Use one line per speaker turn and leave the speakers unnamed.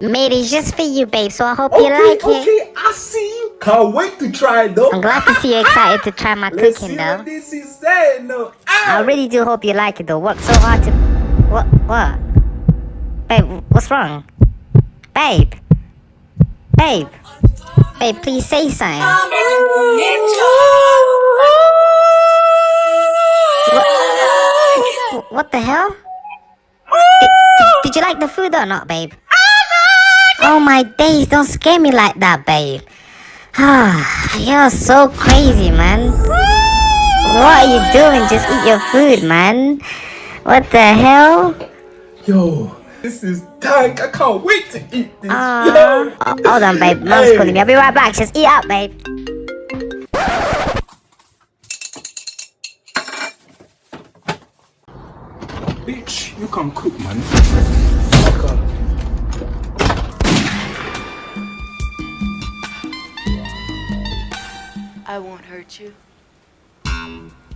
Made it just for you, babe, so I hope you
Okay,
like it.
okay, I see you. Can't wait to try it though.
I'm glad to see you excited to try my
Let's
cooking,
see
though.
what this is saying though. Ah!
I really do hope you like it, though. Worked so hard to. What? What? Babe, what's wrong? Babe? Babe? Babe, please say something. What, what the hell? Did- did you like the food or not, babe? Oh my days, don't scare me like that, babe. Ah, you're so crazy, man. What are you doing? Just eat your food, man. What the hell?
Yo, this is dank. I can't wait to eat this.
Uh,
Yo.
oh, hold on, babe. Mom's
Hey.
calling me. I'll be right back. Just eat up, babe.
Bitch, you can't cook, man.
I won't hurt you.